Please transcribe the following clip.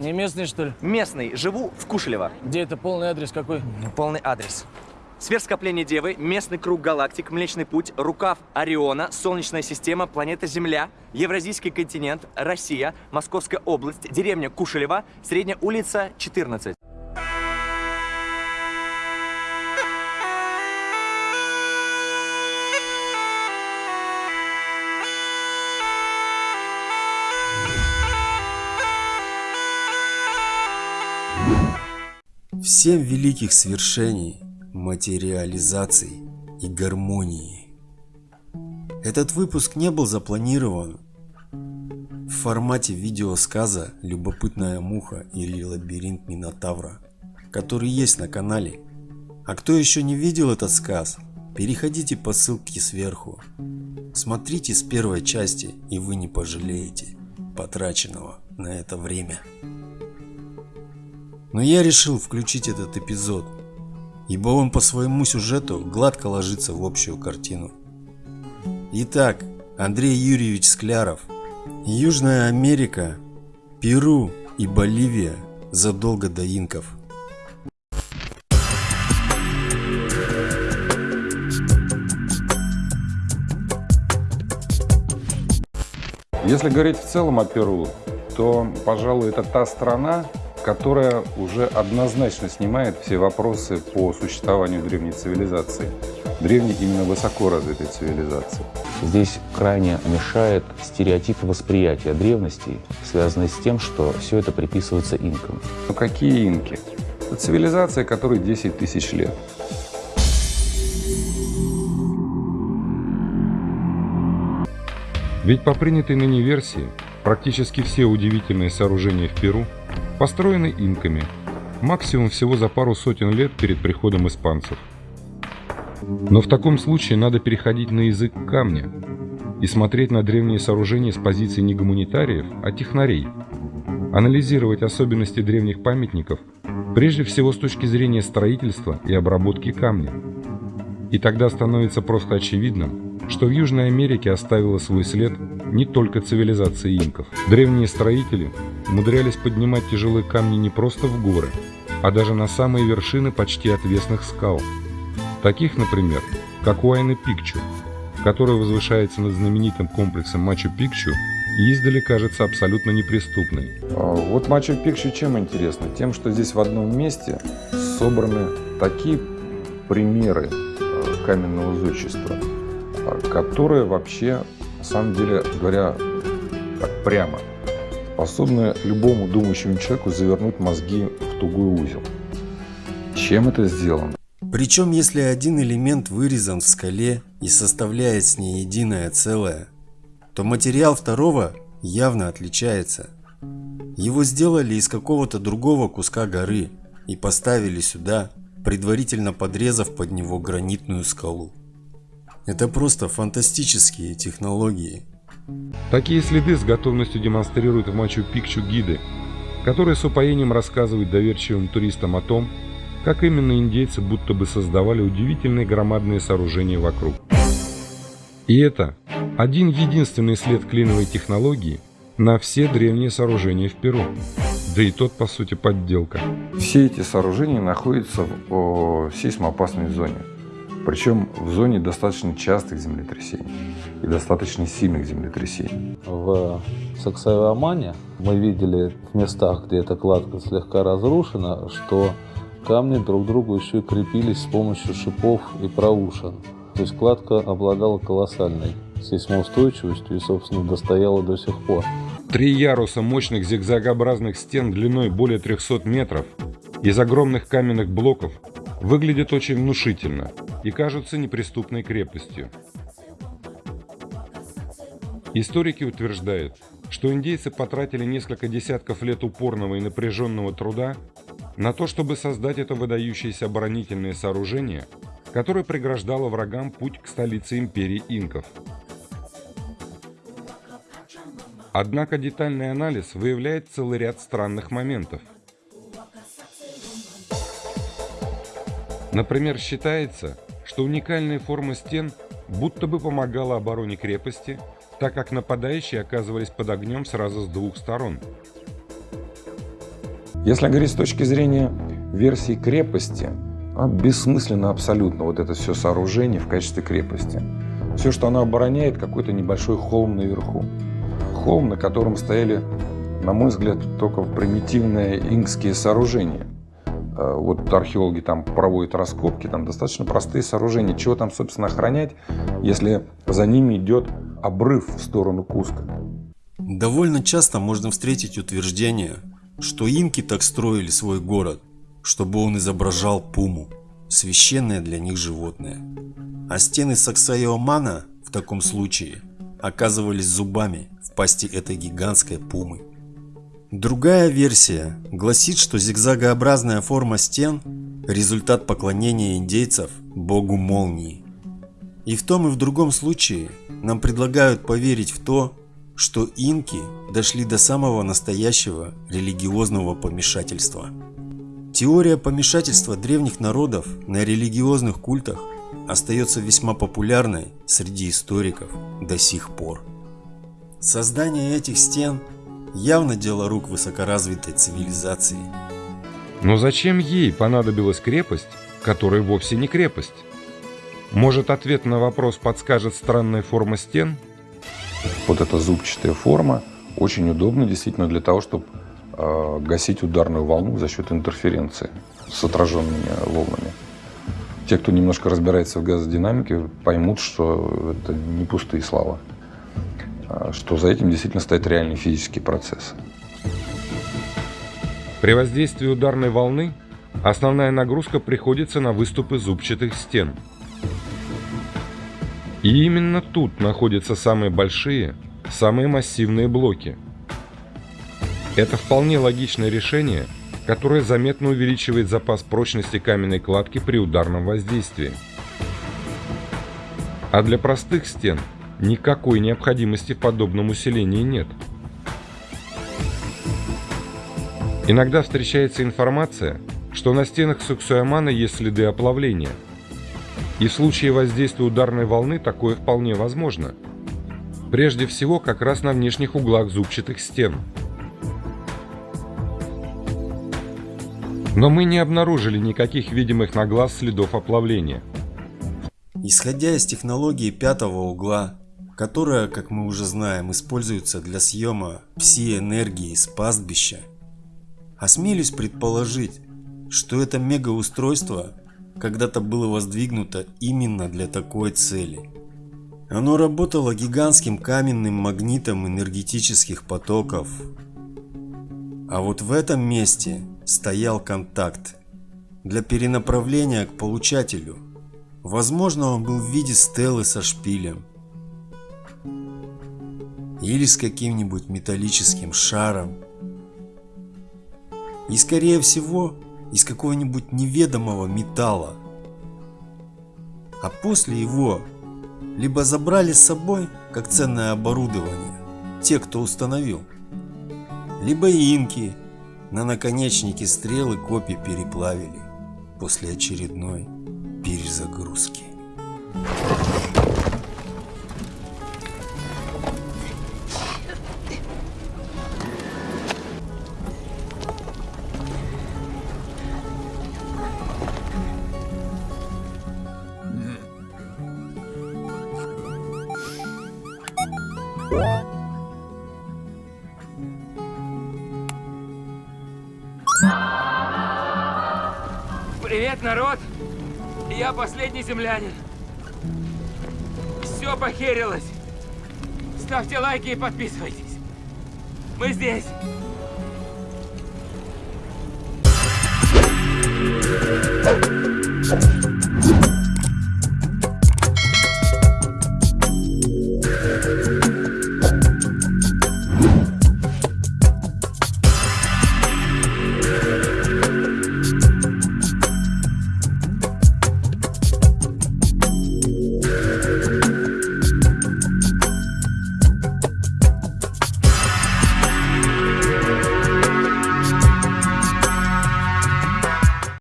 Не местный, что ли? Местный. Живу в Кушелево. Где это полный адрес какой? Ну, Полный адрес. Сверхскопление Девы, местный круг галактик, Млечный Путь, рукав Ориона, Солнечная система, планета Земля, Евразийский континент, Россия, Московская область, деревня Кушелева, Средняя улица, 14. В семь великих свершений, материализаций и гармонии. Этот выпуск не был запланирован в формате видеосказа «Любопытная муха» или «Лабиринт Минотавра», который есть на канале. А кто еще не видел этот сказ, переходите по ссылке сверху. Смотрите с первой части и вы не пожалеете потраченного на это время. Но я решил включить этот эпизод, ибо он по своему сюжету гладко ложится в общую картину. Итак, Андрей Юрьевич Скляров. Южная Америка, Перу и Боливия задолго до инков. Если говорить в целом о Перу, то, пожалуй, это та страна, которая уже однозначно снимает все вопросы по существованию древней цивилизации. Древней именно высоко развитой цивилизации. Здесь крайне мешает стереотип восприятия древности, связанный с тем, что все это приписывается инкам. Но какие инки? Это цивилизация, которой 10 тысяч лет. Ведь по принятой ныне версии, практически все удивительные сооружения в Перу построены инками, максимум всего за пару сотен лет перед приходом испанцев. Но в таком случае надо переходить на язык камня и смотреть на древние сооружения с позиции не гуманитариев, а технарей, анализировать особенности древних памятников прежде всего с точки зрения строительства и обработки камня. И тогда становится просто очевидным, что в Южной Америке оставила свой след не только цивилизация инков. Древние строители умудрялись поднимать тяжелые камни не просто в горы, а даже на самые вершины почти отвесных скал. Таких, например, как Уайна-Пикчу, который возвышается над знаменитым комплексом Мачу-Пикчу и издали кажется абсолютно неприступной. А Вот Мачу-Пикчу чем интересно? Тем, что здесь в одном месте собраны такие примеры э, каменного зодчества, э, которые вообще, на самом деле, говоря так прямо, способны любому думающему человеку завернуть мозги в тугой узел. Чем это сделано? Причем если один элемент вырезан в скале и составляет с ней единое целое, то материал второго явно отличается. Его сделали из какого-то другого куска горы и поставили сюда, предварительно подрезав под него гранитную скалу. Это просто фантастические технологии. Такие следы с готовностью демонстрируют в Мачу-Пикчу гиды, которые с упоением рассказывают доверчивым туристам о том, как именно индейцы будто бы создавали удивительные громадные сооружения вокруг. И это один единственный след клиновой технологии на все древние сооружения в Перу. Да и тот, по сути, подделка. Все эти сооружения находятся в о, сейсмоопасной зоне. Причем в зоне достаточно частых землетрясений и достаточно сильных землетрясений. В Саксайвамане мы видели в местах, где эта кладка слегка разрушена, что камни друг к другу еще и крепились с помощью шипов и проушин. То есть кладка обладала колоссальной сейсмоустойчивостью и, собственно, достояла до сих пор. Три яруса мощных зигзагообразных стен длиной более 300 метров из огромных каменных блоков выглядят очень внушительно и кажутся неприступной крепостью. Историки утверждают, что индейцы потратили несколько десятков лет упорного и напряженного труда на то, чтобы создать это выдающееся оборонительное сооружение, которое преграждало врагам путь к столице империи инков. Однако детальный анализ выявляет целый ряд странных моментов. Например, считается, что уникальная форма стен будто бы помогала обороне крепости, так как нападающие оказывались под огнем сразу с двух сторон. Если говорить с точки зрения версии крепости, а бессмысленно абсолютно вот это все сооружение в качестве крепости. Все, что оно обороняет, какой-то небольшой холм наверху. Холм, на котором стояли, на мой взгляд, только примитивные инкские сооружения. А, вот археологи там проводят раскопки, там достаточно простые сооружения. Чего там, собственно, охранять, если за ними идет обрыв в сторону Куска? Довольно часто можно встретить утверждение, что инки так строили свой город, чтобы он изображал пуму, священное для них животное. А стены Саксайомана в таком случае оказывались зубами в пасти этой гигантской пумы. Другая версия гласит, что зигзагообразная форма стен – результат поклонения индейцев богу молнии. И в том и в другом случае нам предлагают поверить в то, что инки дошли до самого настоящего религиозного помешательства. Теория помешательства древних народов на религиозных культах остается весьма популярной среди историков до сих пор. Создание этих стен явно дело рук высокоразвитой цивилизации. Но зачем ей понадобилась крепость, которая вовсе не крепость? Может ответ на вопрос подскажет странная форма стен – вот эта зубчатая форма очень удобна действительно для того, чтобы э, гасить ударную волну за счет интерференции с отраженными волнами. Те, кто немножко разбирается в газодинамике, поймут, что это не пустые слова, а что за этим действительно стоят реальные физические процессы. При воздействии ударной волны основная нагрузка приходится на выступы зубчатых стен – и именно тут находятся самые большие, самые массивные блоки. Это вполне логичное решение, которое заметно увеличивает запас прочности каменной кладки при ударном воздействии. А для простых стен никакой необходимости в подобном усилении нет. Иногда встречается информация, что на стенах Суксуямана есть следы оплавления – и в случае воздействия ударной волны такое вполне возможно. Прежде всего, как раз на внешних углах зубчатых стен. Но мы не обнаружили никаких видимых на глаз следов оплавления. Исходя из технологии пятого угла, которая, как мы уже знаем, используется для съема всей энергии с пастбища, осмелюсь предположить, что это мегаустройство когда-то было воздвигнуто именно для такой цели. Оно работало гигантским каменным магнитом энергетических потоков. А вот в этом месте стоял контакт для перенаправления к получателю. Возможно, он был в виде стелы со шпилем. Или с каким-нибудь металлическим шаром. И скорее всего, из какого-нибудь неведомого металла. А после его либо забрали с собой, как ценное оборудование, те, кто установил, либо инки на наконечнике стрелы копий переплавили после очередной перезагрузки. Привет, народ! Я последний землянин. Все похерилось. Ставьте лайки и подписывайтесь. Мы здесь.